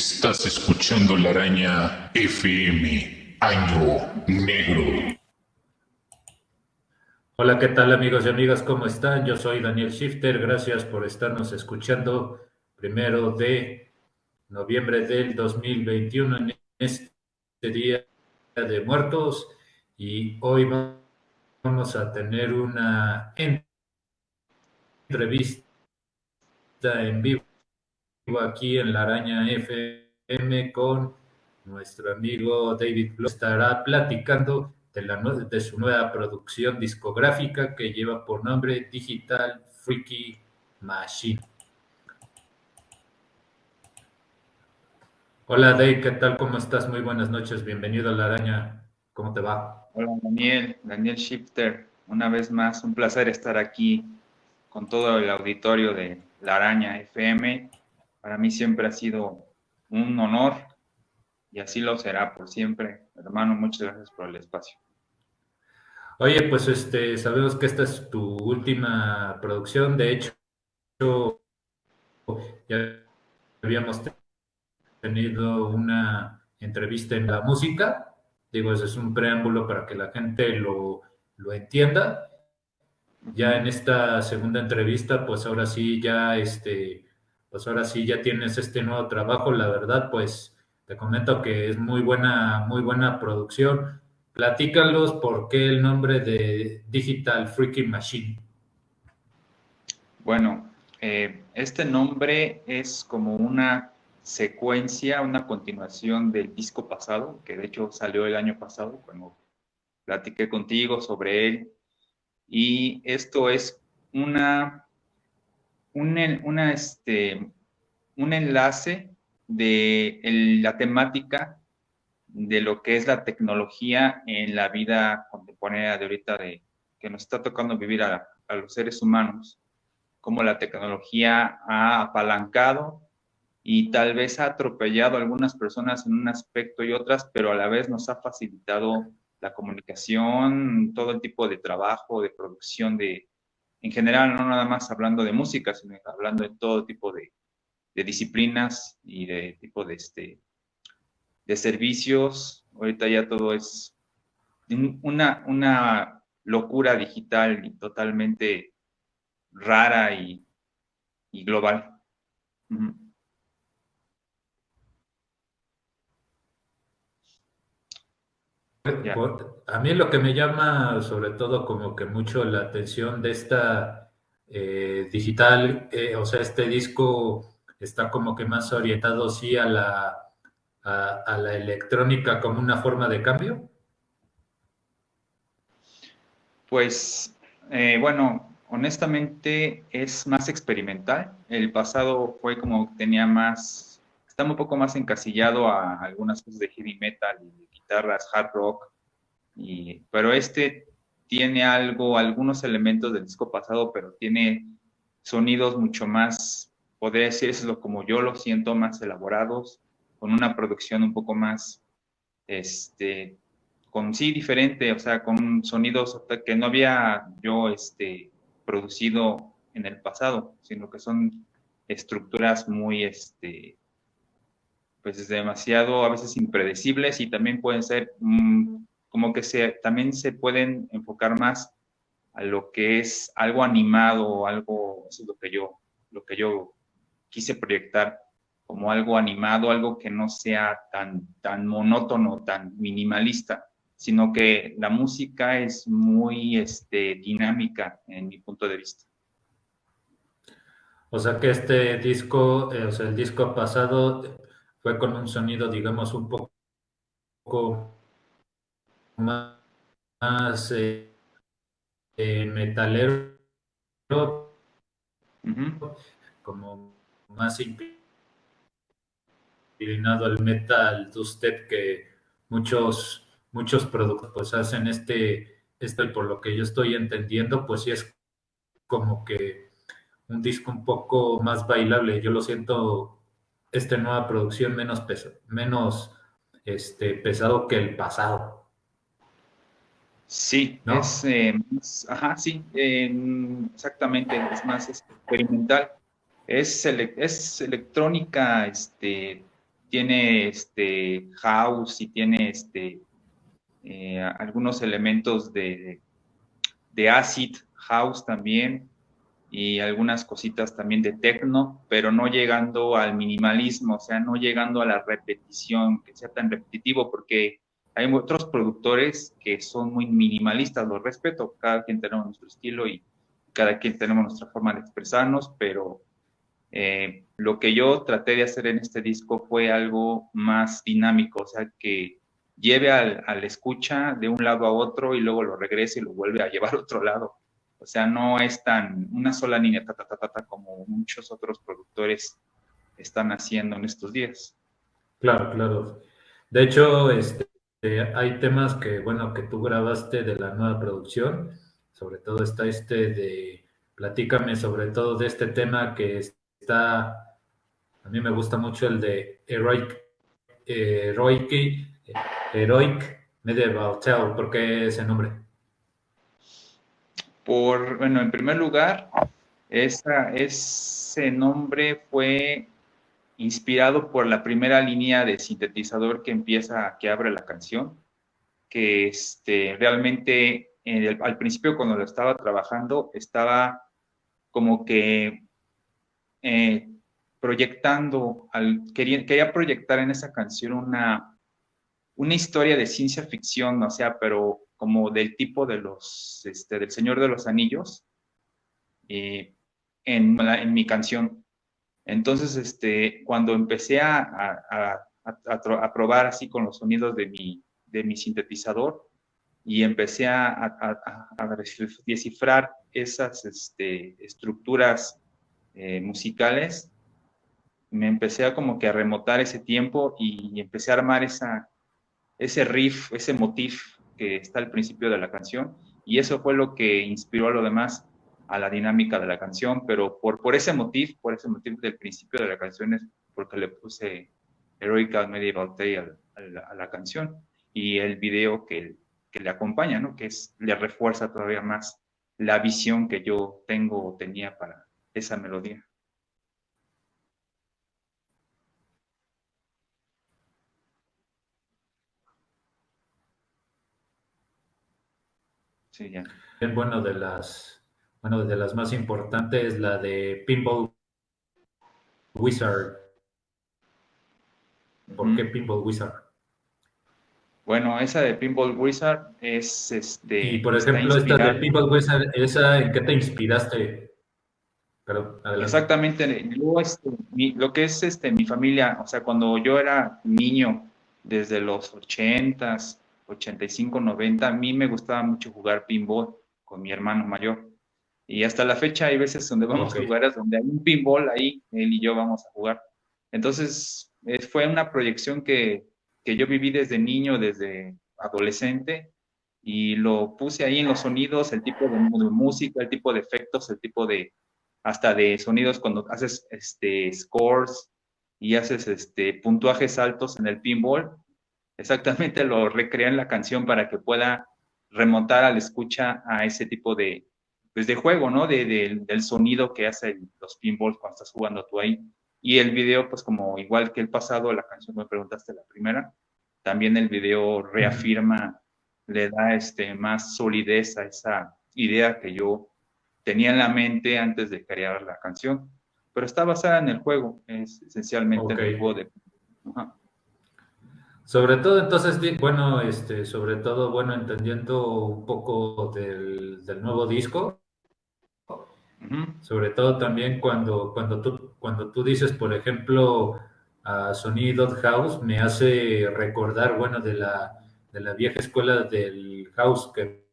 Estás escuchando la araña FM, Año Negro. Hola, ¿qué tal amigos y amigas? ¿Cómo están? Yo soy Daniel Shifter. Gracias por estarnos escuchando primero de noviembre del 2021 en este día de muertos. Y hoy vamos a tener una entrevista en vivo aquí en la Araña FM con nuestro amigo David Blow. Estará platicando de, la, de su nueva producción discográfica que lleva por nombre Digital Freaky Machine. Hola Dave, ¿qué tal? ¿Cómo estás? Muy buenas noches, bienvenido a La Araña. ¿Cómo te va? Hola Daniel, Daniel Shifter. Una vez más, un placer estar aquí con todo el auditorio de La Araña FM para mí siempre ha sido un honor y así lo será por siempre. Hermano, muchas gracias por el espacio. Oye, pues este, sabemos que esta es tu última producción. De hecho, ya habíamos tenido una entrevista en la música. Digo, ese es un preámbulo para que la gente lo, lo entienda. Ya en esta segunda entrevista, pues ahora sí, ya este, pues ahora sí ya tienes este nuevo trabajo, la verdad, pues te comento que es muy buena, muy buena producción. Platícalos por qué el nombre de Digital Freaking Machine. Bueno, eh, este nombre es como una secuencia, una continuación del disco pasado, que de hecho salió el año pasado, cuando platiqué contigo sobre él. Y esto es una un, una, este, un enlace de la temática de lo que es la tecnología en la vida contemporánea de ahorita de que nos está tocando vivir a, a los seres humanos, cómo la tecnología ha apalancado y tal vez ha atropellado a algunas personas en un aspecto y otras, pero a la vez nos ha facilitado la comunicación, todo el tipo de trabajo, de producción de, en general, no nada más hablando de música, sino hablando de todo tipo de, disciplinas y de tipo de, este, de servicios. Ahorita ya todo es una, una locura digital y totalmente rara y, global. A mí lo que me llama sobre todo como que mucho la atención de esta eh, digital, eh, o sea, este disco está como que más orientado sí a la, a, la electrónica como una forma de cambio. Pues eh, bueno, honestamente es más experimental. El pasado fue como tenía más, está un poco más encasillado a algunas cosas de heavy metal y guitarras hard rock, y, pero este tiene algo, algunos elementos del disco pasado, pero tiene sonidos mucho más, podría decirlo como yo lo siento, más elaborados, con una producción un poco más, este, con sí diferente, o sea, con sonidos que no había yo este, producido en el pasado, sino que son estructuras muy, este, pues es demasiado a veces impredecibles y también pueden ser mm, como que se, también se pueden enfocar más a lo que es algo animado, algo, eso es lo que yo, lo que yo quise proyectar como algo animado, algo que no sea tan, tan monótono, tan minimalista, sino que la música es muy este, dinámica en mi punto de vista. O sea que este disco, eh, o sea, el disco pasado fue con un sonido, digamos, un poco más, eh, eh, metalero, como más inclinado al metal dubstep que muchos muchos productos pues hacen este, este por lo que yo estoy entendiendo pues sí es como que un disco un poco más bailable. Yo lo siento esta nueva producción menos, peso, menos este, pesado que el pasado. Sí, es, eh, ajá, sí, exactamente, es más experimental. Es, es electrónica, este, tiene este house y tiene este eh, algunos elementos de, de acid house también y algunas cositas también de techno, pero no llegando al minimalismo, o sea, no llegando a la repetición, que sea tan repetitivo, porque hay otros productores que son muy minimalistas, los respeto, cada quien tenemos nuestro estilo y cada quien tenemos nuestra forma de expresarnos, pero eh, lo que yo traté de hacer en este disco fue algo más dinámico, o sea, que lleve al, al escucha de un lado a otro y luego lo regrese y lo vuelve a llevar a otro lado. O sea, no es tan una sola línea ta, ta, ta, ta, como muchos otros productores están haciendo en estos días. Claro, claro. De hecho, este, hay temas que, bueno, que tú grabaste de la nueva producción. Sobre todo está este de, platícame sobre todo de este tema que está, a mí me gusta mucho el de Heroic, Heroic, Heroic Medieval Tale. ¿Por qué ese nombre? Por, bueno, en primer lugar, esa, ese nombre fue inspirado por la primera línea de sintetizador que empieza, que abre la canción, que este, realmente al principio cuando lo estaba trabajando estaba como que eh, proyectando, al, quería, quería proyectar en esa canción una, una historia de ciencia ficción, o sea, pero como del tipo de los, este, del Señor de los Anillos, eh, en, en, mi canción. Entonces, este, cuando empecé a, a, a, probar así con los sonidos de mi, de mi sintetizador y empecé a, descifrar esas este, estructuras eh, musicales, me empecé a como que a remotar ese tiempo y, y empecé a armar esa, ese riff, ese motif que está al principio de la canción y eso fue lo que inspiró a lo demás a la dinámica de la canción, pero por, por ese motivo, por ese motivo del principio de la canción es porque le puse Heroic Medieval Tale a, la, a la canción y el video que, que le acompaña, ¿no? que es, le refuerza todavía más la visión que yo tengo o tenía para esa melodía. Bueno, de las, bueno, de las más importantes, la de Pinball Wizard. ¿Por qué Pinball Wizard? Bueno, esa de Pinball Wizard es este. Y por ejemplo, esta de Pinball Wizard, ¿esa en qué te inspiraste? Pero, Exactamente, este, lo que es este, mi familia, o sea, cuando yo era niño, desde los ochentas, 85, 90, a mí me gustaba mucho jugar pinball con mi hermano mayor. Y hasta la fecha hay veces donde vamos a jugar, donde hay un pinball ahí, él y yo vamos a jugar. Entonces, fue una proyección que, que yo viví desde niño, desde adolescente, y lo puse ahí en los sonidos, el tipo de, de, música, el tipo de efectos, el tipo de, hasta de sonidos cuando haces este, scores y haces este, puntuajes altos en el pinball, exactamente lo recrea en la canción para que pueda remontar al escucha a ese tipo de, pues de juego, ¿no? De, del sonido que hace los pinballs cuando estás jugando tú ahí. Y el video, pues como igual que el pasado, la canción me preguntaste la primera, también el video reafirma, le da este, más solidez a esa idea que yo tenía en la mente antes de crear la canción. Pero está basada en el juego, es esencialmente en el juego de... Sobre todo, entonces, bueno, este, sobre todo, bueno, entendiendo un poco del, nuevo disco, sobre todo también cuando, cuando, tú, cuando tú dices, por ejemplo, a Sonido House, me hace recordar, bueno, de la, de la vieja escuela del house, que,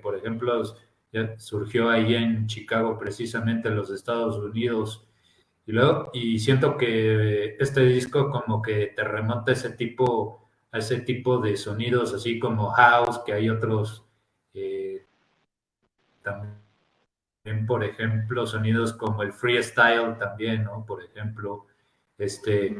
por ejemplo, surgió ahí en Chicago, precisamente en los Estados Unidos, y luego, y siento que este disco como que te remonta a ese tipo, a ese tipo de sonidos, así como house, que hay otros eh, también, por ejemplo, sonidos como el freestyle también, ¿no? Por ejemplo, este,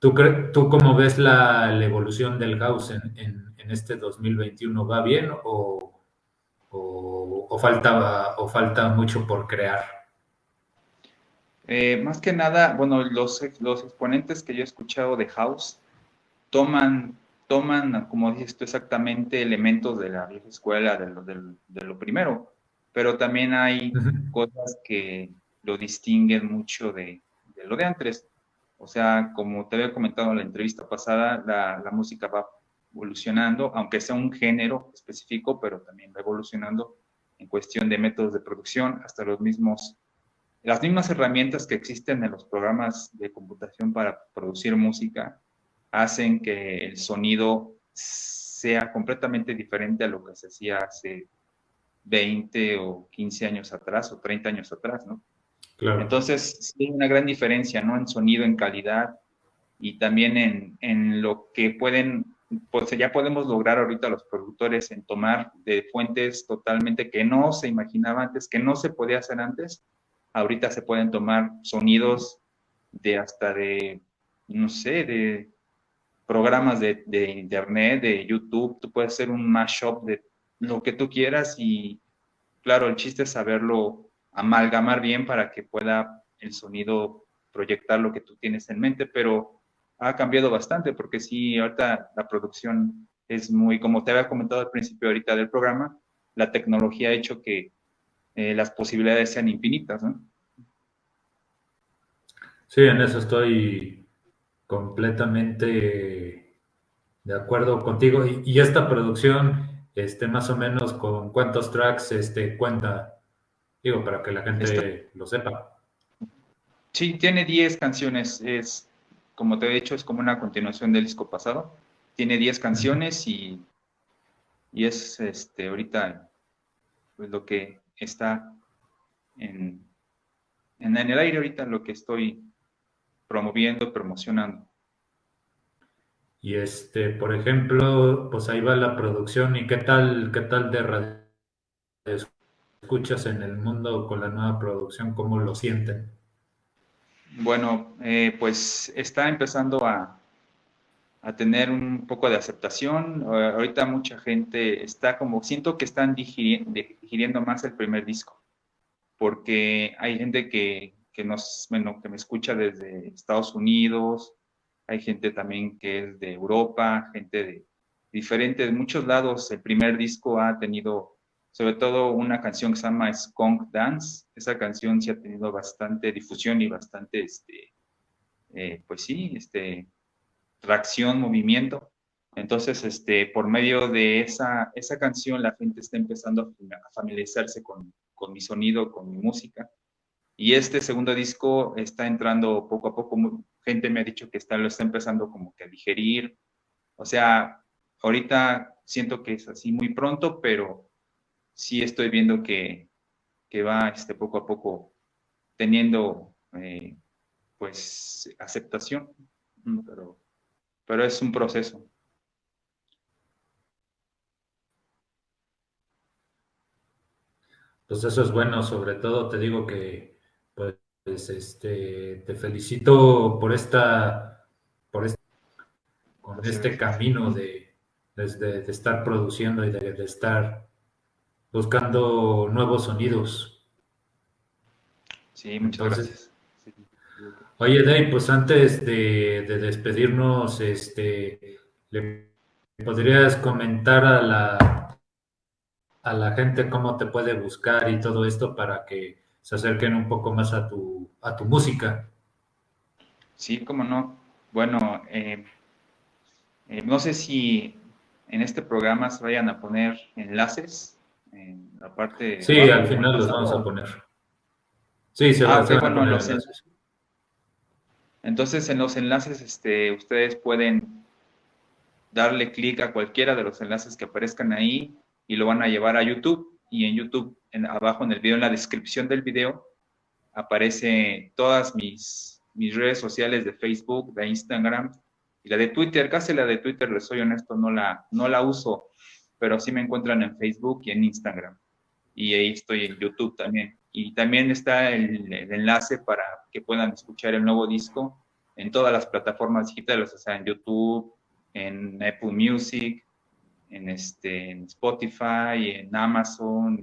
¿tú, ¿tú cómo ves la, la evolución del house en, en, en, este 2021? ¿Va bien o, o, o, falta, o falta mucho por crear? Eh, más que nada, bueno, los, los exponentes que yo he escuchado de House toman, toman, como dices tú exactamente, elementos de la vieja escuela, de lo, de lo primero, pero también hay cosas que lo distinguen mucho de, de, lo de antes. O sea, como te había comentado en la entrevista pasada, la, la música va evolucionando, aunque sea un género específico, pero también va evolucionando en cuestión de métodos de producción, hasta los mismos, las mismas herramientas que existen en los programas de computación para producir música hacen que el sonido sea completamente diferente a lo que se hacía hace 20 o 15 años atrás o 30 años atrás, ¿no? Claro. Entonces, sí hay una gran diferencia, ¿no? En sonido, en calidad y también en, en lo que pueden pues ya podemos lograr ahorita los productores en tomar de fuentes totalmente que no se imaginaba antes, que no se podía hacer antes. Ahorita se pueden tomar sonidos de hasta de, no sé, de programas de, de internet, de YouTube. Tú puedes hacer un mashup de lo que tú quieras y claro, el chiste es saberlo amalgamar bien para que pueda el sonido proyectar lo que tú tienes en mente, pero ha cambiado bastante, porque sí, ahorita la producción es muy, como te había comentado al principio ahorita del programa, la tecnología ha hecho que eh, las posibilidades sean infinitas, ¿no? Sí, en eso estoy completamente de acuerdo contigo. Y, esta producción, este, más o menos, ¿con cuántos tracks este, cuenta? Digo, para que la gente lo sepa. Sí, tiene 10 canciones. Es como te he dicho, es como una continuación del disco pasado. Tiene 10 canciones y, y es este, ahorita pues, lo que está en, en, el aire ahorita, lo que estoy promoviendo, promocionando. Y este, por ejemplo, pues ahí va la producción y qué tal, qué tal de radio escuchas en el mundo con la nueva producción, cómo lo sienten. Bueno, eh, pues está empezando a, a, tener un poco de aceptación. Ahorita mucha gente está como, siento que están digiriendo, más el primer disco, porque hay gente que, que, nos, bueno, que me escucha desde Estados Unidos, hay gente también que es de Europa, gente de diferentes, muchos lados. El primer disco ha tenido sobre todo una canción que se llama Skunk Dance. Esa canción sí ha tenido bastante difusión y bastante, este, eh, pues sí, este, tracción, movimiento. Entonces, este, por medio de esa, esa canción, la gente está empezando a familiarizarse con, con mi sonido, con mi música. Y este segundo disco está entrando poco a poco. Gente me ha dicho que está, lo está empezando como que a digerir. O sea, ahorita siento que es así muy pronto, pero sí estoy viendo que, va este, poco a poco teniendo eh, pues aceptación, pero, pero es un proceso. Pues eso es bueno, sobre todo te digo que pues este te felicito por esta por este, con este camino de, de, estar produciendo y de estar buscando nuevos sonidos. Sí, muchas gracias. Oye, Dave, pues antes de, despedirnos, este, ¿le podrías comentar a la, a la gente cómo te puede buscar y todo esto para que se acerquen un poco más a tu, a tu música? Sí, cómo no. Bueno, eh, eh, no sé si en este programa se vayan a poner enlaces en la parte... Sí, al final los vamos a poner. Sí, se, va, ah, a poner Entonces, en los enlaces, este, ustedes pueden darle clic a cualquiera de los enlaces que aparezcan ahí y lo van a llevar a YouTube. Y en YouTube, en, abajo en el video, en la descripción del video, aparece todas mis, mis redes sociales de Facebook, de Instagram y la de Twitter. Casi la de Twitter, les soy honesto, no la, no la uso pero sí me encuentran en Facebook y en Instagram. Y ahí estoy en YouTube también. Y también está el, enlace para que puedan escuchar el nuevo disco en todas las plataformas digitales, o sea, en YouTube, en Apple Music, en, este, en Spotify, en Amazon,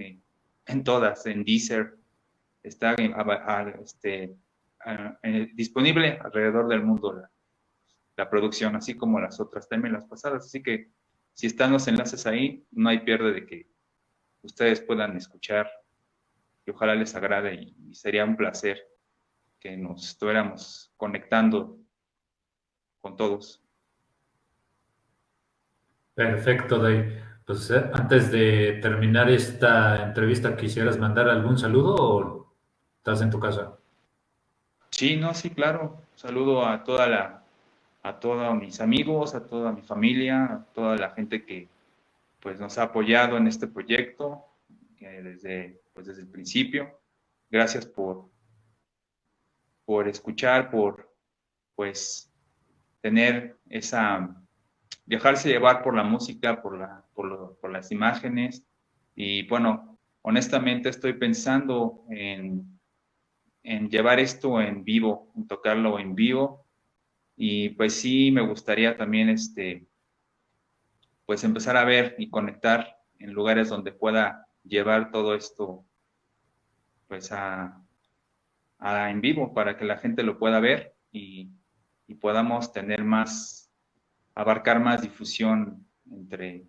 en, todas, en Deezer. Está este, eh, disponible alrededor del mundo la, la, producción, así como las otras también las pasadas. Así que si están los enlaces ahí, no hay pierde de que ustedes puedan escuchar y ojalá les agrade y, sería un placer que nos estuviéramos conectando con todos. Perfecto, Dave. Pues eh, antes de terminar esta entrevista, ¿quisieras mandar algún saludo o estás en tu casa? Sí, no, sí, claro. Saludo a toda la, a todos mis amigos, a toda mi familia, a toda la gente que pues nos ha apoyado en este proyecto desde, pues, desde el principio. Gracias por, por escuchar, por pues tener esa, dejarse llevar por la música, por, la, por, por las imágenes. Y bueno, honestamente estoy pensando en, en llevar esto en vivo, en tocarlo en vivo. Y pues sí, me gustaría también este, pues empezar a ver y conectar en lugares donde pueda llevar todo esto pues a, en vivo para que la gente lo pueda ver y, podamos tener más, abarcar más difusión entre,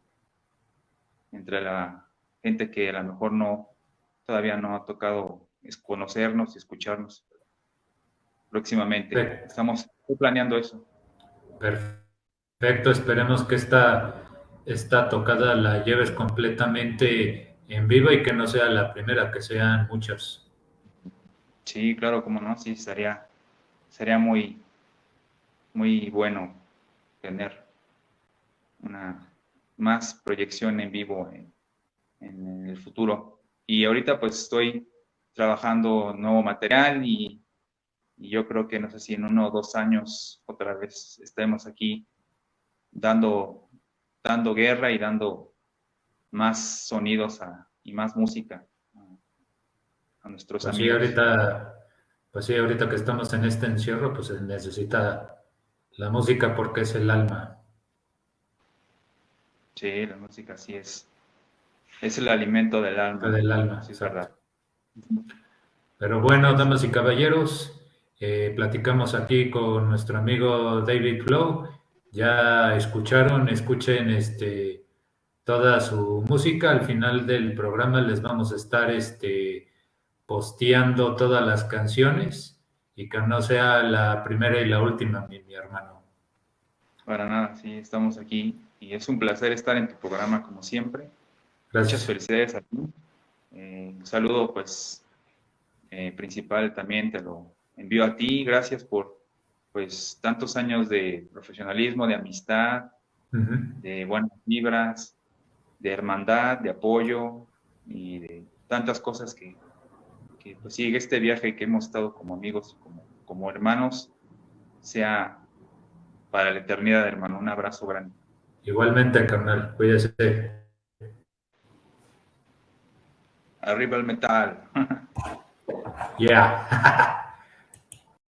entre la gente que a lo mejor no, todavía no ha tocado conocernos y escucharnos próximamente. Estamos planeando eso. Perfecto, esperemos que esta, esta tocada la lleves completamente en vivo y que no sea la primera, que sean muchas. Sí, claro, como no, sí, sería, sería muy, muy bueno tener una más proyección en vivo en, el futuro. Y ahorita pues estoy trabajando nuevo material y, y, yo creo que no sé si en uno o dos años otra vez estemos aquí dando, dando guerra y dando más sonidos y más música a, nuestros pues amigos. Sí, ahorita, pues sí, ahorita que estamos en este encierro, pues se necesita la música porque es el alma. Sí, la música sí es. Es el alimento del alma. Del alma, sí, es verdad. Pero bueno, damas y caballeros, eh, platicamos aquí con nuestro amigo David Flow. Ya escucharon, escuchen este toda su música. Al final del programa les vamos a estar este, posteando todas las canciones y que no sea la primera y la última, mi, hermano. Para nada, sí, estamos aquí y es un placer estar en tu programa como siempre. Gracias. Muchas felicidades a ti. Eh, un saludo, pues, eh, principal también te lo envío a ti. Gracias por, pues, tantos años de profesionalismo, de amistad, de buenas vibras, de hermandad, de apoyo y de tantas cosas que, que pues sigue este viaje que hemos estado como amigos, como, como hermanos, sea para la eternidad, hermano. Un abrazo grande. Igualmente, carnal, cuídese. Arriba el metal. yeah.